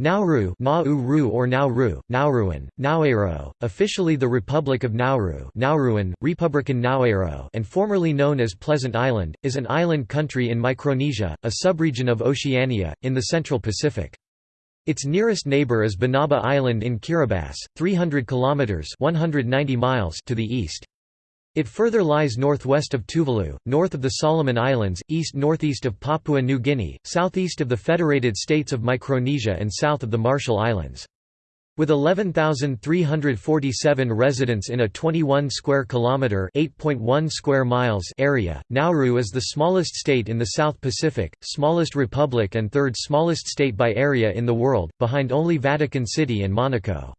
Nauru Nauru or Nauru, Nauruan, Naoero, officially the Republic of Nauru Nauruan, Republican Naoero and formerly known as Pleasant Island, is an island country in Micronesia, a subregion of Oceania, in the Central Pacific. Its nearest neighbour is Banaba Island in Kiribati, 300 kilometres 190 miles to the east. It further lies northwest of Tuvalu, north of the Solomon Islands, east-northeast of Papua New Guinea, southeast of the Federated States of Micronesia and south of the Marshall Islands. With 11,347 residents in a 21 square kilometer (8.1 square miles) area, Nauru is the smallest state in the South Pacific, smallest republic and third smallest state by area in the world, behind only Vatican City and Monaco.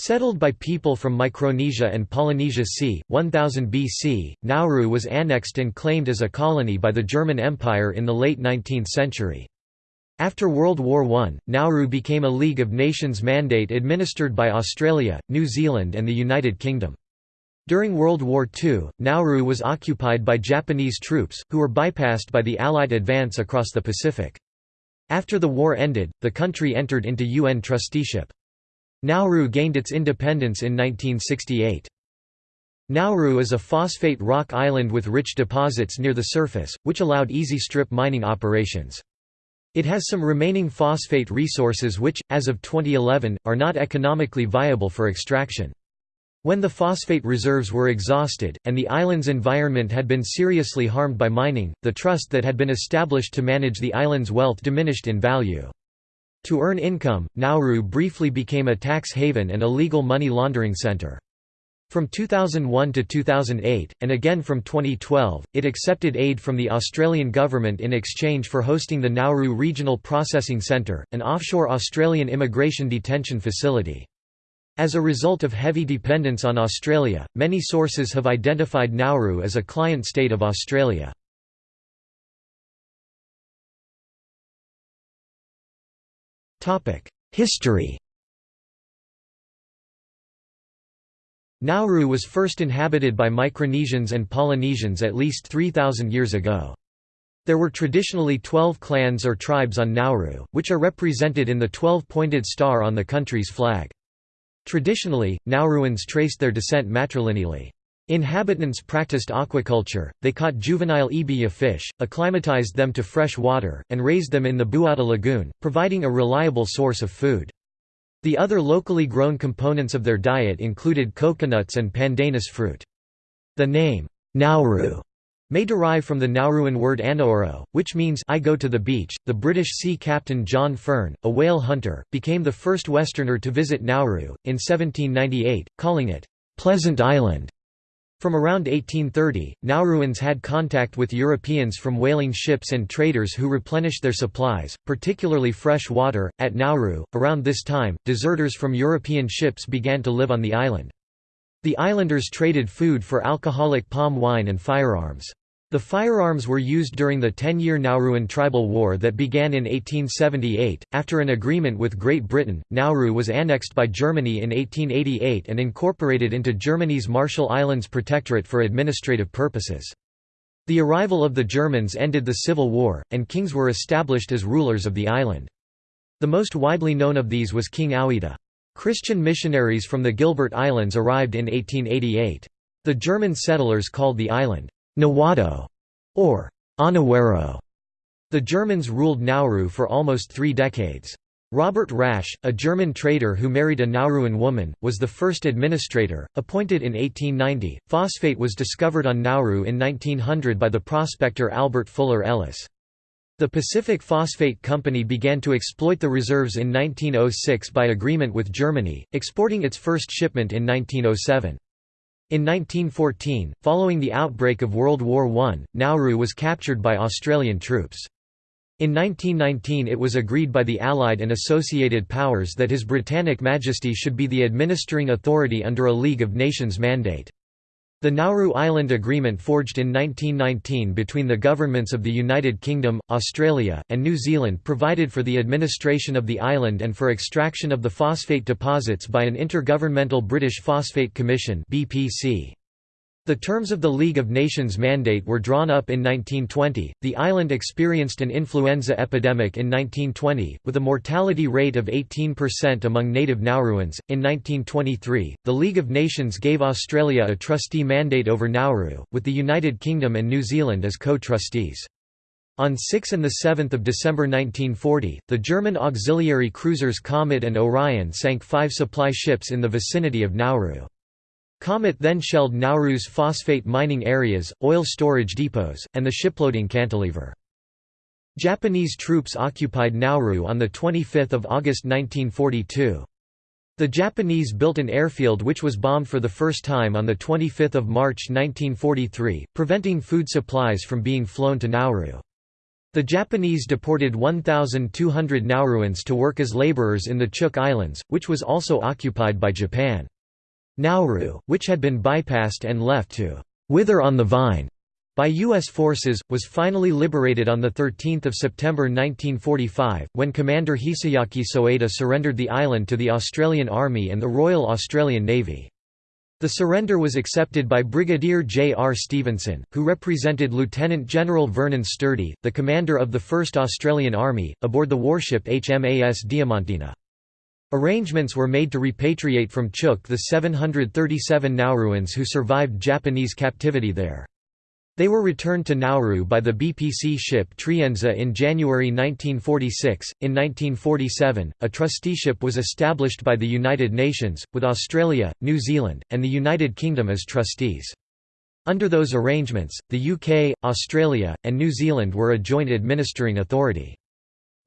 Settled by people from Micronesia and Polynesia c. 1000 BC, Nauru was annexed and claimed as a colony by the German Empire in the late 19th century. After World War I, Nauru became a League of Nations mandate administered by Australia, New Zealand and the United Kingdom. During World War II, Nauru was occupied by Japanese troops, who were bypassed by the Allied advance across the Pacific. After the war ended, the country entered into UN trusteeship. Nauru gained its independence in 1968. Nauru is a phosphate rock island with rich deposits near the surface, which allowed easy strip mining operations. It has some remaining phosphate resources which, as of 2011, are not economically viable for extraction. When the phosphate reserves were exhausted, and the island's environment had been seriously harmed by mining, the trust that had been established to manage the island's wealth diminished in value. To earn income, Nauru briefly became a tax haven and a legal money laundering center. From 2001 to 2008, and again from 2012, it accepted aid from the Australian government in exchange for hosting the Nauru Regional Processing Centre, an offshore Australian immigration detention facility. As a result of heavy dependence on Australia, many sources have identified Nauru as a client state of Australia. History Nauru was first inhabited by Micronesians and Polynesians at least 3,000 years ago. There were traditionally 12 clans or tribes on Nauru, which are represented in the 12-pointed star on the country's flag. Traditionally, Nauruans traced their descent matrilineally. Inhabitants practiced aquaculture, they caught juvenile ibija fish, acclimatized them to fresh water, and raised them in the Buada lagoon, providing a reliable source of food. The other locally grown components of their diet included coconuts and pandanus fruit. The name, Nauru, may derive from the Nauruan word anaoro, which means I go to the beach. The British sea captain John Fearn, a whale hunter, became the first Westerner to visit Nauru, in 1798, calling it, Pleasant Island. From around 1830, Nauruans had contact with Europeans from whaling ships and traders who replenished their supplies, particularly fresh water, at Nauru. Around this time, deserters from European ships began to live on the island. The islanders traded food for alcoholic palm wine and firearms. The firearms were used during the ten-year Nauruan tribal war that began in 1878. After an agreement with Great Britain, Nauru was annexed by Germany in 1888 and incorporated into Germany's Marshall Islands Protectorate for administrative purposes. The arrival of the Germans ended the Civil War, and kings were established as rulers of the island. The most widely known of these was King Auweyida. Christian missionaries from the Gilbert Islands arrived in 1888. The German settlers called the island Nawodo, or Onawero. The Germans ruled Nauru for almost three decades. Robert Rasch, a German trader who married a Nauruan woman, was the first administrator, appointed in 1890. Phosphate was discovered on Nauru in 1900 by the prospector Albert Fuller Ellis. The Pacific Phosphate Company began to exploit the reserves in 1906 by agreement with Germany, exporting its first shipment in 1907. In 1914, following the outbreak of World War I, Nauru was captured by Australian troops. In 1919 it was agreed by the Allied and Associated Powers that His Britannic Majesty should be the administering authority under a League of Nations mandate. The Nauru Island Agreement forged in 1919 between the governments of the United Kingdom, Australia, and New Zealand provided for the administration of the island and for extraction of the phosphate deposits by an Intergovernmental British Phosphate Commission The The terms of the League of Nations mandate were drawn up in 1920. The island experienced an influenza epidemic in 1920, with a mortality rate of 18% among native Nauruans. In 1923, the League of Nations gave Australia a trustee mandate over Nauru, with the United Kingdom and New Zealand as co trustees. On 6 and 7 December 1940, the German auxiliary cruisers Komet and Orion sank five supply ships in the vicinity of Nauru. Komet then shelled Nauru's phosphate mining areas, oil storage depots, and the shiploading cantilever. Japanese troops occupied Nauru on 25 August 1942. The Japanese built an airfield which was bombed for the first time on 25 March 1943, preventing food supplies from being flown to Nauru. The Japanese deported 1,200 Nauruans to work as laborers in the Chuuk Islands, which was also occupied by Japan. Nauru, which had been bypassed and left to «wither on the vine» by U.S. forces, was finally liberated on 13 September 1945, when Commander Hisayuki Soeda surrendered the island to the Australian Army and the Royal Australian Navy. The surrender was accepted by Brigadier J. R. Stevenson, who represented Lieutenant General Vernon Sturdy, the commander of the 1st Australian Army, aboard the warship HMAS Diamantina. Arrangements were made to repatriate from Chuuk the 737 Nauruans who survived Japanese captivity there. They were returned to Nauru by the BPC ship Trienza in January 1946. In 1947, a trusteeship was established by the United Nations, with Australia, New Zealand, and the United Kingdom as trustees. Under those arrangements, the UK, Australia, and New Zealand were a joint administering authority.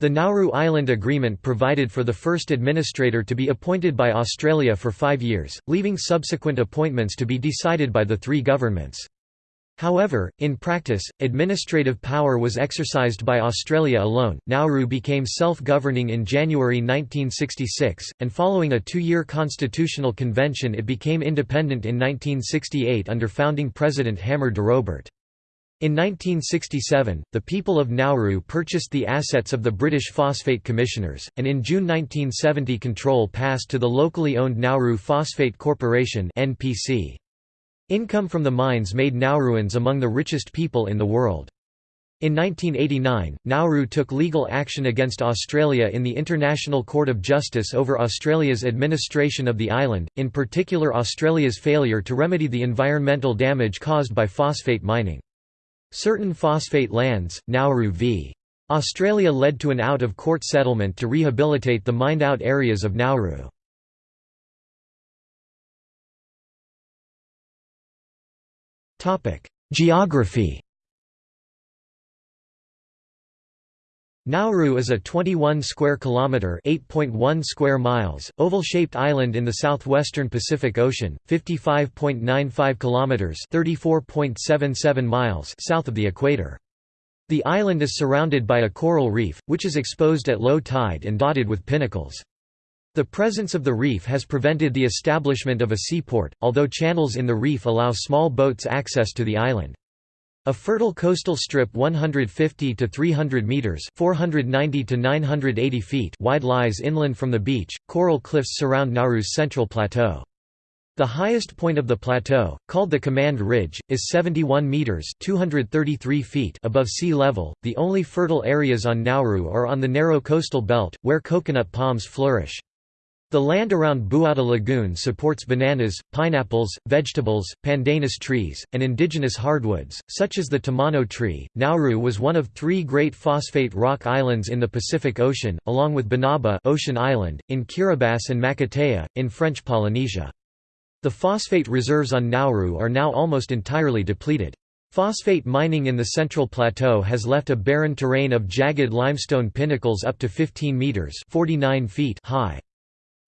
The Nauru Island Agreement provided for the first administrator to be appointed by Australia for five years, leaving subsequent appointments to be decided by the three governments. However, in practice, administrative power was exercised by Australia alone. Nauru became self governing in January 1966, and following a two year constitutional convention, it became independent in 1968 under founding President Hammer DeRoburt. In 1967, the people of Nauru purchased the assets of the British Phosphate Commissioners, and in June 1970 control passed to the locally owned Nauru Phosphate Corporation. Income from the mines made Nauruans among the richest people in the world. In 1989, Nauru took legal action against Australia in the International Court of Justice over Australia's administration of the island, in particular Australia's failure to remedy the environmental damage caused by phosphate mining. Certain phosphate lands, Nauru v. Australia led to an out-of-court settlement to rehabilitate the mined-out areas of Nauru. Geography Nauru is a 21 square kilometer, 8.1 square miles, oval-shaped island in the southwestern Pacific Ocean, 55.95 kilometers, 34.77 miles south of the equator. The island is surrounded by a coral reef, which is exposed at low tide and dotted with pinnacles. The presence of the reef has prevented the establishment of a seaport, although channels in the reef allow small boats access to the island. A fertile coastal strip 150 to 300 meters, 490 to 980 feet wide lies inland from the beach. Coral cliffs surround Nauru's central plateau. The highest point of the plateau, called the Command Ridge, is 71 meters (233 feet) above sea level. The only fertile areas on Nauru are on the narrow coastal belt, where coconut palms flourish. The land around Buada Lagoon supports bananas, pineapples, vegetables, pandanus trees, and indigenous hardwoods, such as the tomano tree. Nauru was one of three great phosphate rock islands in the Pacific Ocean, along with Banaba Ocean Island, in Kiribati and Makatea, in French Polynesia. The phosphate reserves on Nauru are now almost entirely depleted. Phosphate mining in the Central Plateau has left a barren terrain of jagged limestone pinnacles up to 15 metres 49 feet high.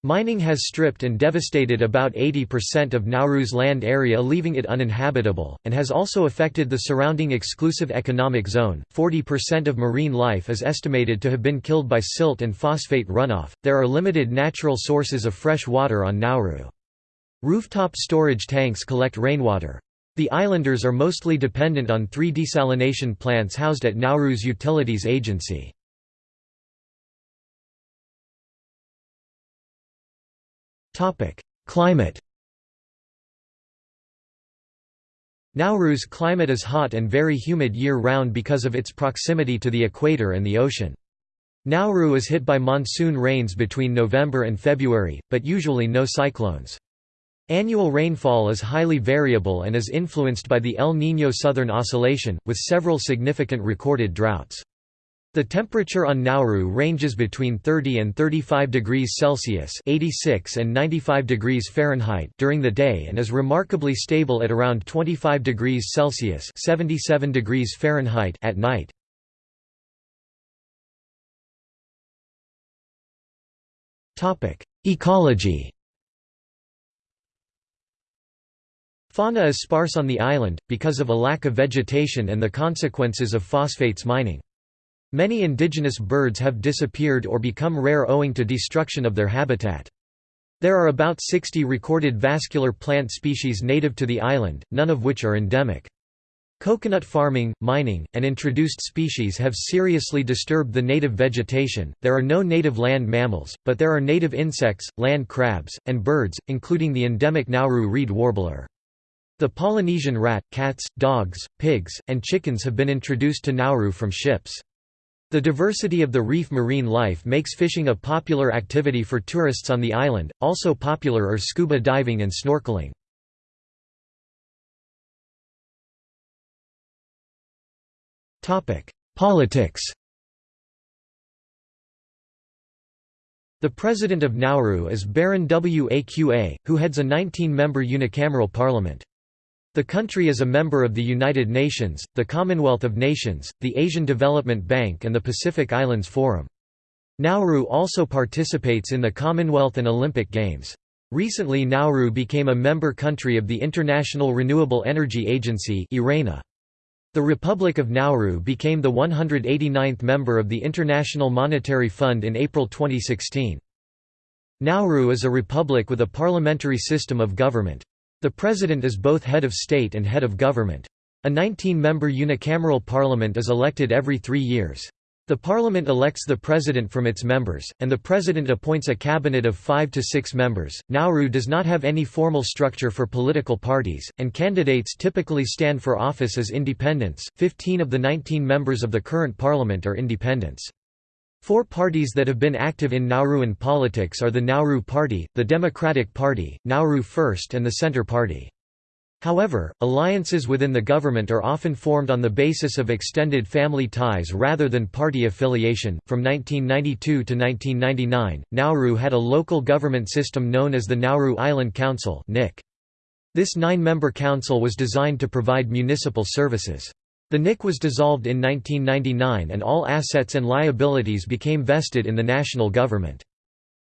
Mining has stripped and devastated about 80% of Nauru's land area, leaving it uninhabitable, and has also affected the surrounding exclusive economic zone. 40% of marine life is estimated to have been killed by silt and phosphate runoff. There are limited natural sources of fresh water on Nauru. Rooftop storage tanks collect rainwater. The islanders are mostly dependent on three desalination plants housed at Nauru's Utilities Agency. Topic: Climate. Nauru's climate is hot and very humid year-round because of its proximity to the equator and the ocean. Nauru is hit by monsoon rains between November and February, but usually no cyclones. Annual rainfall is highly variable and is influenced by the El Niño Southern Oscillation, with several significant recorded droughts. The temperature on Nauru ranges between 30 and 35 degrees Celsius (86 and 95 degrees Fahrenheit) during the day and is remarkably stable at around 25 degrees Celsius (77 degrees Fahrenheit) at night. Topic: Ecology. Fauna is sparse on the island because of a lack of vegetation and the consequences of phosphates mining. Many indigenous birds have disappeared or become rare owing to destruction of their habitat. There are about 60 recorded vascular plant species native to the island, none of which are endemic. Coconut farming, mining, and introduced species have seriously disturbed the native vegetation. There are no native land mammals, but there are native insects, land crabs, and birds, including the endemic Nauru reed warbler. The Polynesian rat, cats, dogs, pigs, and chickens have been introduced to Nauru from ships. The diversity of the reef marine life makes fishing a popular activity for tourists on the island, also popular are scuba diving and snorkeling. Politics The president of Nauru is Baron Waqa, who heads a 19-member unicameral parliament. The country is a member of the United Nations, the Commonwealth of Nations, the Asian Development Bank and the Pacific Islands Forum. Nauru also participates in the Commonwealth and Olympic Games. Recently Nauru became a member country of the International Renewable Energy Agency The Republic of Nauru became the 189th member of the International Monetary Fund in April 2016. Nauru is a republic with a parliamentary system of government. The President is both head of state and head of government. A 19-member unicameral parliament is elected every three years. The parliament elects the president from its members, and the president appoints a cabinet of five to six members. Nauru does not have any formal structure for political parties, and candidates typically stand for office as independents. Fifteen of the 19 members of the current parliament are independents. Four parties that have been active in Nauruan politics are the Nauru Party, the Democratic Party, Nauru First and the Centre Party. However, alliances within the government are often formed on the basis of extended family ties rather than party affiliation. From 1992 to 1999, Nauru had a local government system known as the Nauru Island Council This nine-member council was designed to provide municipal services. The NIC was dissolved in 1999 and all assets and liabilities became vested in the national government.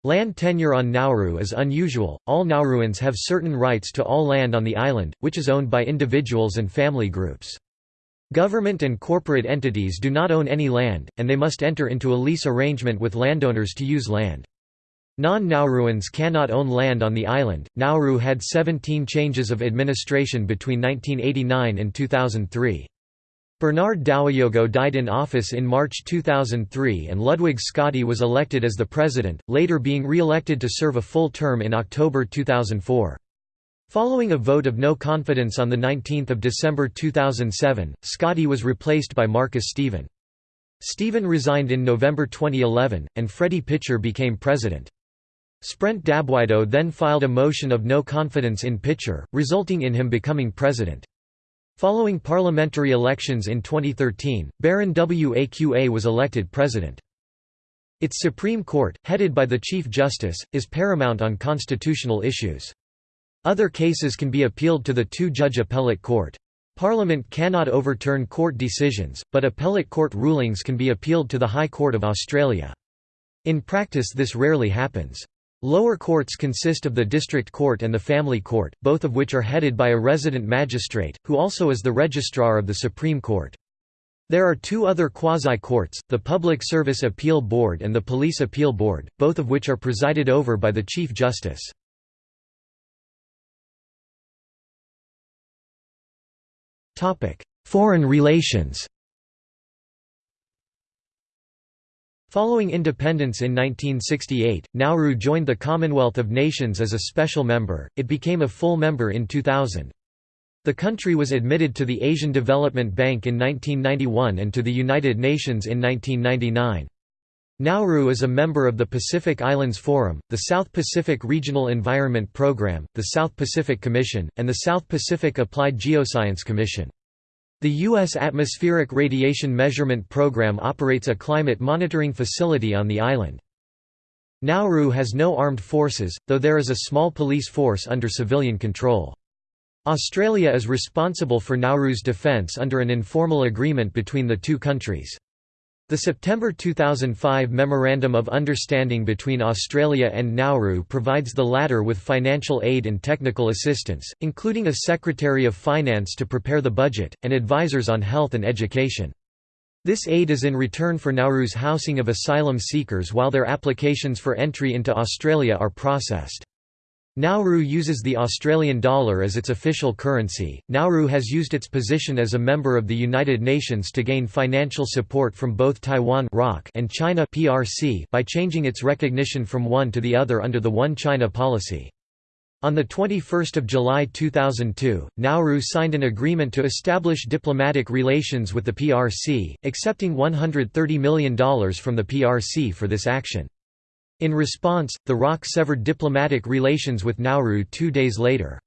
Land tenure on Nauru is unusual, all Nauruans have certain rights to all land on the island, which is owned by individuals and family groups. Government and corporate entities do not own any land, and they must enter into a lease arrangement with landowners to use land. Non-Nauruans cannot own land on the island. Nauru had 17 changes of administration between 1989 and 2003. Bernard Dowiyogo died in office in March 2003 and Ludwig Scotty was elected as the president, later being re-elected to serve a full term in October 2004. Following a vote of no confidence on 19 December 2007, Scotty was replaced by Marcus Stephen. Stephen resigned in November 2011, and Freddie Pitcher became president. Sprent Dabwido then filed a motion of no confidence in Pitcher, resulting in him becoming president. Following parliamentary elections in 2013, Baron Waqa was elected president. Its Supreme Court, headed by the Chief Justice, is paramount on constitutional issues. Other cases can be appealed to the two-judge appellate court. Parliament cannot overturn court decisions, but appellate court rulings can be appealed to the High Court of Australia. In practice this rarely happens. Lower courts consist of the district court and the family court, both of which are headed by a resident magistrate, who also is the registrar of the Supreme Court. There are two other quasi-courts, the Public Service Appeal Board and the Police Appeal Board, both of which are presided over by the Chief Justice. Foreign relations Following independence in 1968, Nauru joined the Commonwealth of Nations as a special member, it became a full member in 2000. The country was admitted to the Asian Development Bank in 1991 and to the United Nations in 1999. Nauru is a member of the Pacific Islands Forum, the South Pacific Regional Environment Program, the South Pacific Commission, and the South Pacific Applied Geoscience Commission. The U.S. Atmospheric Radiation Measurement Program operates a climate monitoring facility on the island. Nauru has no armed forces, though there is a small police force under civilian control. Australia is responsible for Nauru's defence under an informal agreement between the two countries. The September 2005 Memorandum of Understanding between Australia and Nauru provides the latter with financial aid and technical assistance, including a Secretary of Finance to prepare the budget, and advisors on health and education. This aid is in return for Nauru's housing of asylum seekers while their applications for entry into Australia are processed. Nauru uses the Australian dollar as its official currency. Nauru has used its position as a member of the United Nations to gain financial support from both Taiwan and China (PRC) by changing its recognition from one to the other under the One China policy. On the 21 July 2002, Nauru signed an agreement to establish diplomatic relations with the PRC, accepting $130 million from the PRC for this action. In response, the ROC severed diplomatic relations with Nauru two days later.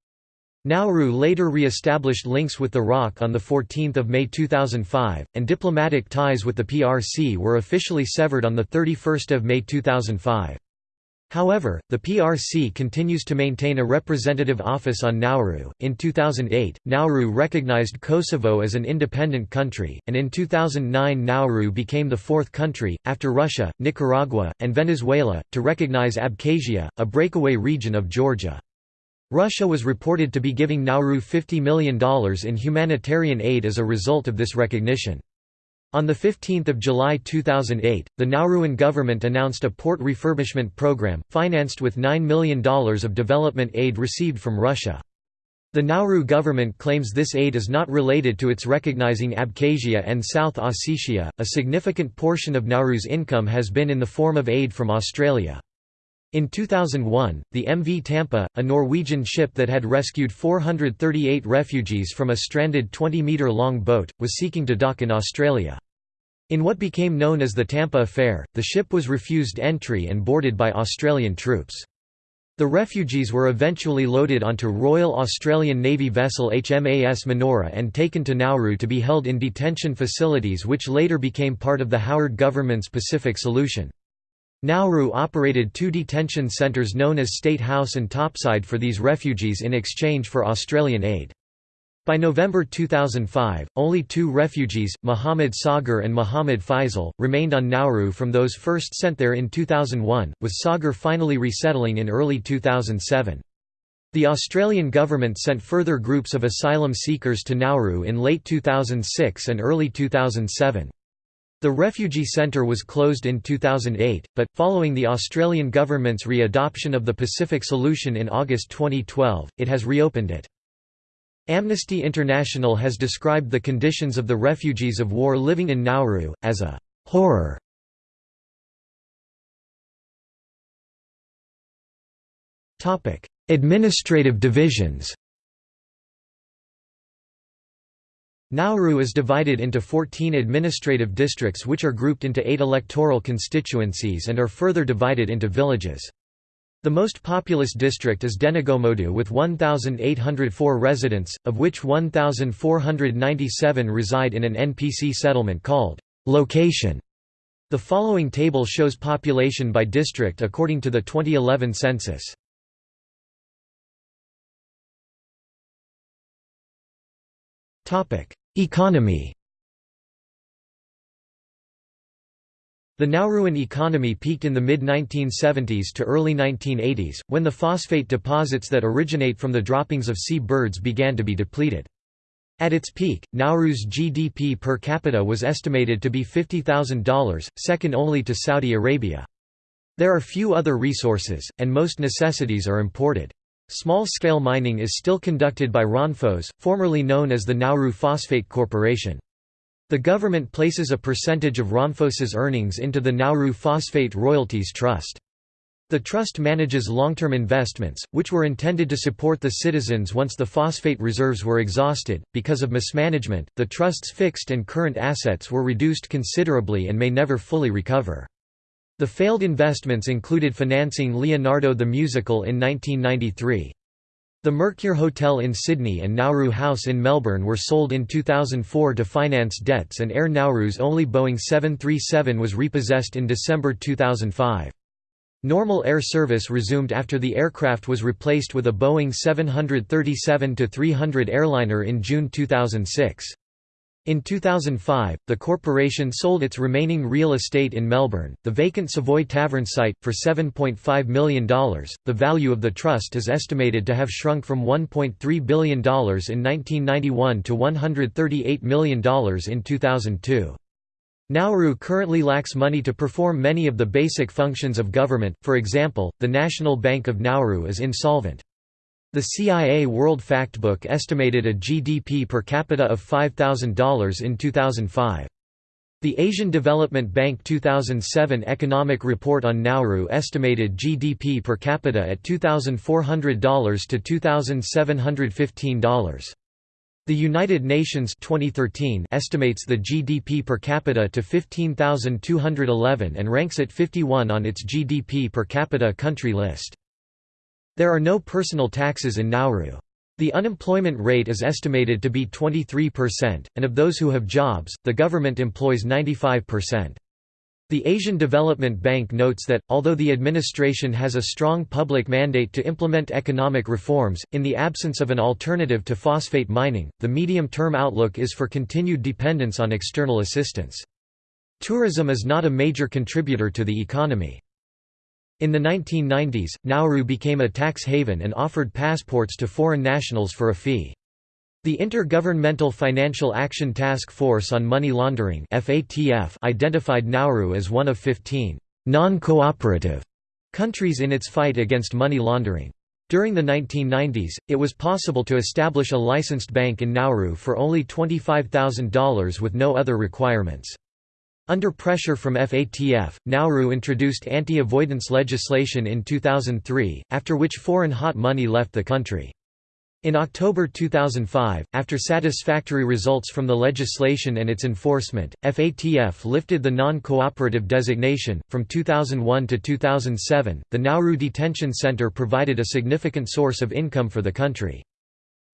Nauru later re-established links with the ROC on 14 May 2005, and diplomatic ties with the PRC were officially severed on 31 May 2005. However, the PRC continues to maintain a representative office on Nauru. In 2008, Nauru recognized Kosovo as an independent country, and in 2009 Nauru became the fourth country, after Russia, Nicaragua, and Venezuela, to recognize Abkhazia, a breakaway region of Georgia. Russia was reported to be giving Nauru $50 million in humanitarian aid as a result of this recognition. On 15 July 2008, the Nauruan government announced a port refurbishment program, financed with $9 million of development aid received from Russia. The Nauru government claims this aid is not related to its recognizing Abkhazia and South Ossetia. A significant portion of Nauru's income has been in the form of aid from Australia. In 2001, the MV Tampa, a Norwegian ship that had rescued 438 refugees from a stranded 20-metre-long boat, was seeking to dock in Australia. In what became known as the Tampa Affair, the ship was refused entry and boarded by Australian troops. The refugees were eventually loaded onto Royal Australian Navy vessel HMAS Manoora and taken to Nauru to be held in detention facilities which later became part of the Howard government's Pacific Solution. Nauru operated two detention centres known as State House and Topside for these refugees in exchange for Australian aid. By November 2005, only two refugees, Muhammad Sagar and Muhammad Faisal, remained on Nauru from those first sent there in 2001, with Sagar finally resettling in early 2007. The Australian government sent further groups of asylum seekers to Nauru in late 2006 and early 2007. The refugee centre was closed in 2008, but, following the Australian government's re-adoption of the Pacific Solution in August 2012, it has reopened it. Amnesty International has described the conditions of the refugees of war living in Nauru, as a «horror». Administrative divisions Nauru is divided into 14 administrative districts which are grouped into eight electoral constituencies and are further divided into villages. The most populous district is Denegomodu with 1,804 residents, of which 1,497 reside in an NPC settlement called location. The following table shows population by district according to the 2011 census. Economy The Nauruan economy peaked in the mid-1970s to early 1980s, when the phosphate deposits that originate from the droppings of sea birds began to be depleted. At its peak, Nauru's GDP per capita was estimated to be $50,000, second only to Saudi Arabia. There are few other resources, and most necessities are imported. Small-scale mining is still conducted by Ronphos, formerly known as the Nauru Phosphate Corporation. The government places a percentage of Ronphos's earnings into the Nauru Phosphate Royalties Trust. The trust manages long-term investments, which were intended to support the citizens once the phosphate reserves were exhausted. Because of mismanagement, the trust's fixed and current assets were reduced considerably and may never fully recover. The failed investments included financing Leonardo the Musical in 1993. The Mercure Hotel in Sydney and Nauru House in Melbourne were sold in 2004 to finance debts and Air Nauru's only Boeing 737 was repossessed in December 2005. Normal air service resumed after the aircraft was replaced with a Boeing 737-300 airliner in June 2006. In 2005, the corporation sold its remaining real estate in Melbourne, the vacant Savoy Tavern site, for $7.5 million. The value of the trust is estimated to have shrunk from $1.3 billion in 1991 to $138 million in 2002. Nauru currently lacks money to perform many of the basic functions of government, for example, the National Bank of Nauru is insolvent. The CIA World Factbook estimated a GDP per capita of $5,000 in 2005. The Asian Development Bank 2007 Economic Report on Nauru estimated GDP per capita at $2,400 to $2,715. The United Nations 2013 estimates the GDP per capita to 15,211 and ranks it 51 on its GDP per capita country list. There are no personal taxes in Nauru. The unemployment rate is estimated to be 23%, and of those who have jobs, the government employs 95%. The Asian Development Bank notes that, although the administration has a strong public mandate to implement economic reforms, in the absence of an alternative to phosphate mining, the medium-term outlook is for continued dependence on external assistance. Tourism is not a major contributor to the economy. In the 1990s, Nauru became a tax haven and offered passports to foreign nationals for a fee. The Intergovernmental Financial Action Task Force on Money Laundering identified Nauru as one of 15 non-cooperative countries in its fight against money laundering. During the 1990s, it was possible to establish a licensed bank in Nauru for only $25,000 with no other requirements. Under pressure from FATF, Nauru introduced anti-avoidance legislation in 2003, after which foreign hot money left the country. In October 2005, after satisfactory results from the legislation and its enforcement, FATF lifted the non-cooperative designation. From 2001 to 2007, the Nauru Detention Center provided a significant source of income for the country.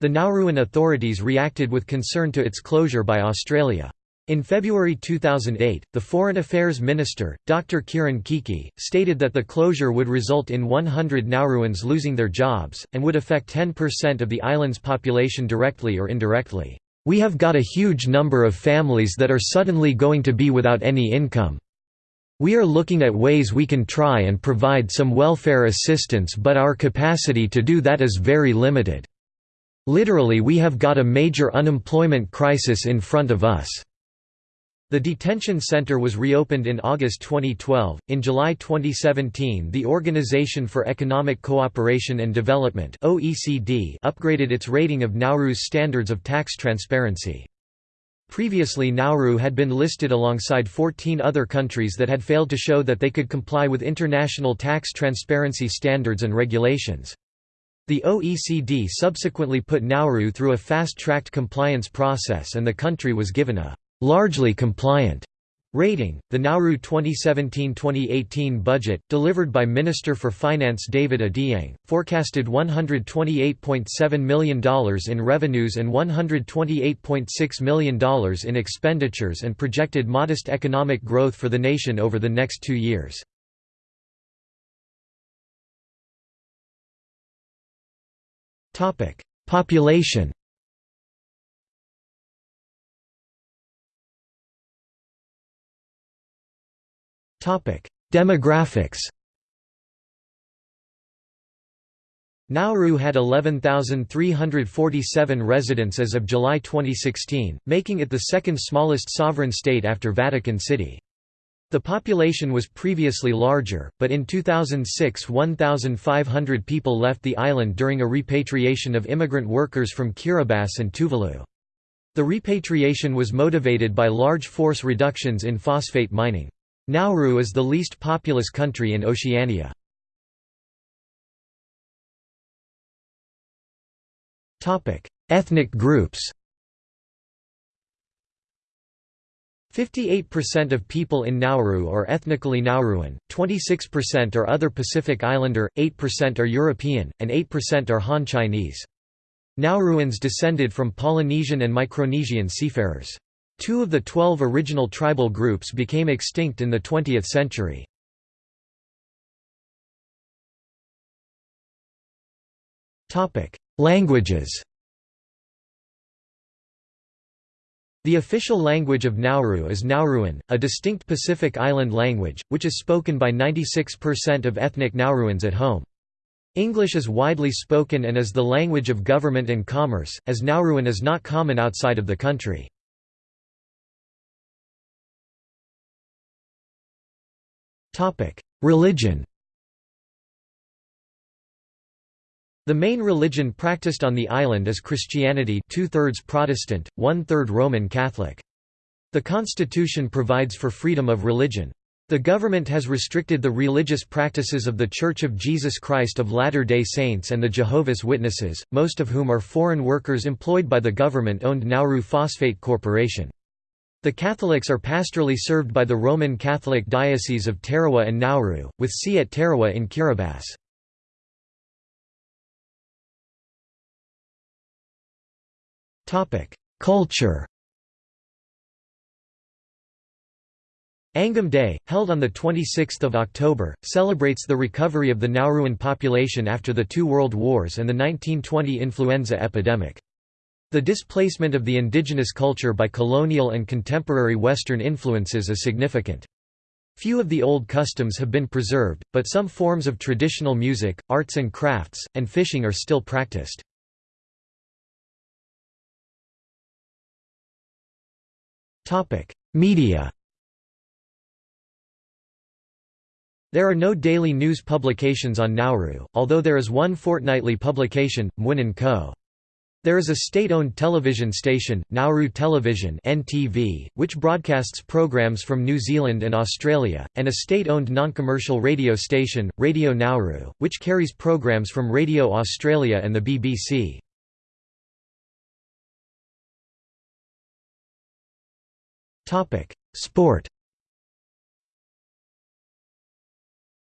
The Nauruan authorities reacted with concern to its closure by Australia. In February 2008, the Foreign Affairs Minister, Dr. Kieren Keke, stated that the closure would result in 100 Nauruans losing their jobs, and would affect 10% of the island's population directly or indirectly. We have got a huge number of families that are suddenly going to be without any income. We are looking at ways we can try and provide some welfare assistance but our capacity to do that is very limited. Literally we have got a major unemployment crisis in front of us. The detention center was reopened in August 2012. In July 2017, the Organization for Economic Cooperation and Development (OECD) upgraded its rating of Nauru's standards of tax transparency. Previously Nauru had been listed alongside 14 other countries that had failed to show that they could comply with international tax transparency standards and regulations. The OECD subsequently put Nauru through a fast-tracked compliance process and the country was given a largely compliant rating. The Nauru 2017-2018 budget, delivered by Minister for Finance David Adeang, forecasted $128.7 million in revenues and $128.6 million in expenditures and projected modest economic growth for the nation over the next two years. Population Demographics Nauru had 11,347 residents as of July 2016, making it the second smallest sovereign state after Vatican City. The population was previously larger, but in 2006 1,500 people left the island during a repatriation of immigrant workers from Kiribati and Tuvalu. The repatriation was motivated by large force reductions in phosphate mining. Nauru is the least populous country in Oceania. Ethnic groups 58% of people in Nauru are ethnically Nauruan, 26% are other Pacific Islander, 8% are European, and 8% are Han Chinese. Nauruans descended from Polynesian and Micronesian seafarers. Two of the twelve original tribal groups became extinct in the 20th century. Languages The official language of Nauru is Nauruan, a distinct Pacific Island language, which is spoken by 96% of ethnic Nauruans at home. English is widely spoken and is the language of government and commerce, as Nauruan is not common outside of the country. Religion The main religion practiced on the island is Christianity two-thirds Protestant, one-third Roman Catholic. The constitution provides for freedom of religion. The government has restricted the religious practices of The Church of Jesus Christ of Latter-day Saints and the Jehovah's Witnesses, most of whom are foreign workers employed by the government-owned Nauru Phosphate Corporation. The Catholics are pastorally served by the Roman Catholic Diocese of Tarawa and Nauru, with see at Tarawa in Kiribati. Culture Angam Day, held on 26 October, celebrates the recovery of the Nauruan population after the two world wars and the 1920 influenza epidemic. The displacement of the indigenous culture by colonial and contemporary Western influences is significant. Few of the old customs have been preserved, but some forms of traditional music, arts and crafts, and fishing are still practiced. Media There are no daily news publications on Nauru, although there is one fortnightly publication, Mwinen Ko. There is a state-owned television station, Nauru Television (NTV), which broadcasts programs from New Zealand and Australia, and a state-owned non-commercial radio station, Radio Nauru, which carries programs from Radio Australia and the BBC. Topic: Sport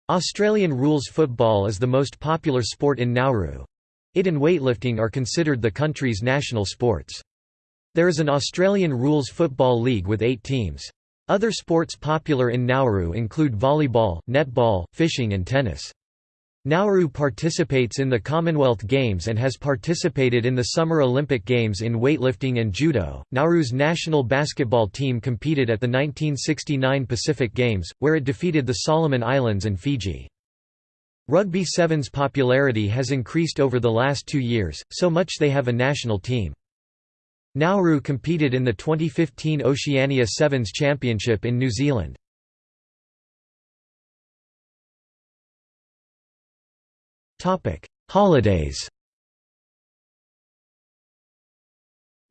Australian rules football is the most popular sport in Nauru. It and weightlifting are considered the country's national sports. There is an Australian rules football league with eight teams. Other sports popular in Nauru include volleyball, netball, fishing and tennis. Nauru participates in the Commonwealth Games and has participated in the Summer Olympic Games in weightlifting and judo. Nauru's national basketball team competed at the 1969 Pacific Games, where it defeated the Solomon Islands and Fiji. Rugby Sevens popularity has increased over the last two years, so much they have a national team. Nauru competed in the 2015 Oceania Sevens Championship in New Zealand. Holidays.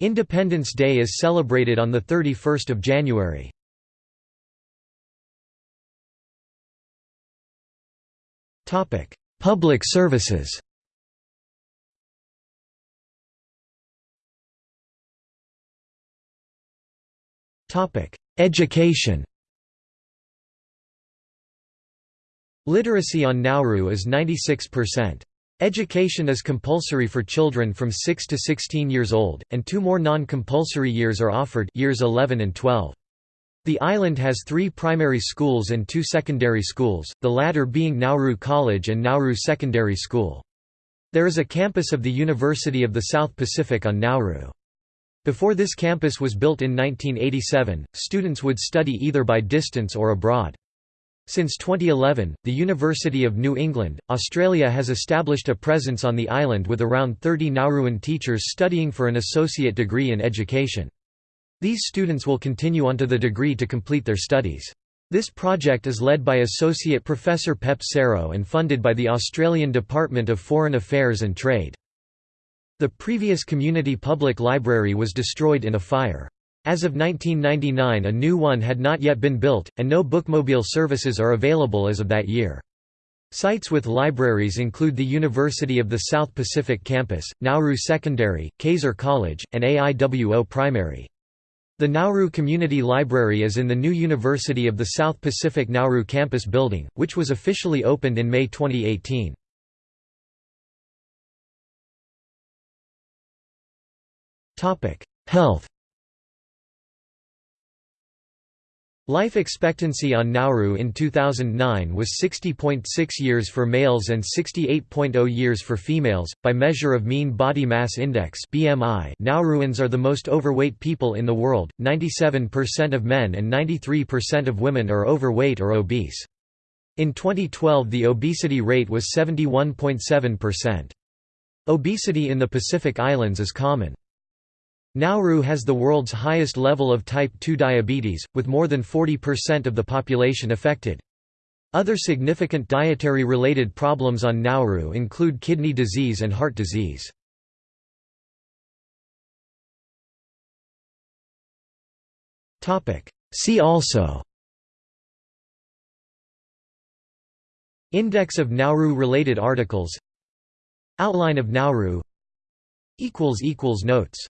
Independence Day is celebrated on the 31st of January. Topic: Public services. Topic: Education. Literacy on Nauru is 96%. Education is compulsory for children from 6 to 16 years old, and two more non-compulsory years are offered years 11 and 12. The island has three primary schools and two secondary schools, the latter being Nauru College and Nauru Secondary School. There is a campus of the University of the South Pacific on Nauru. Before this campus was built in 1987, students would study either by distance or abroad. Since 2011, the University of New England, Australia has established a presence on the island with around 30 Nauruan teachers studying for an associate degree in education. These students will continue onto the degree to complete their studies. This project is led by Associate Professor Pep Serow and funded by the Australian Department of Foreign Affairs and Trade. The previous community public library was destroyed in a fire. As of 1999 a new one had not yet been built, and no bookmobile services are available as of that year. Sites with libraries include the University of the South Pacific Campus, Nauru Secondary, Kaiser College, and AIWO Primary. The Nauru Community Library is in the new University of the South Pacific Nauru campus building, which was officially opened in May 2018. Health Life expectancy on Nauru in 2009 was 60.6 years for males and 68.0 years for females. By measure of mean body mass index (BMI), Nauruans are the most overweight people in the world. 97% of men and 93% of women are overweight or obese. In 2012, the obesity rate was 71.7%. Obesity in the Pacific Islands is common. Nauru has the world's highest level of type 2 diabetes, with more than 40% of the population affected. Other significant dietary-related problems on Nauru include kidney disease and heart disease. See also Index of Nauru-related articles Outline of Nauru Notes